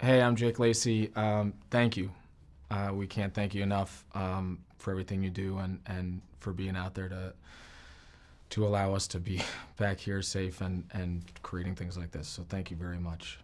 Hey, I'm Jake Lacey. Um, thank you. Uh, we can't thank you enough um, for everything you do and, and for being out there to to allow us to be back here safe and, and creating things like this. So thank you very much.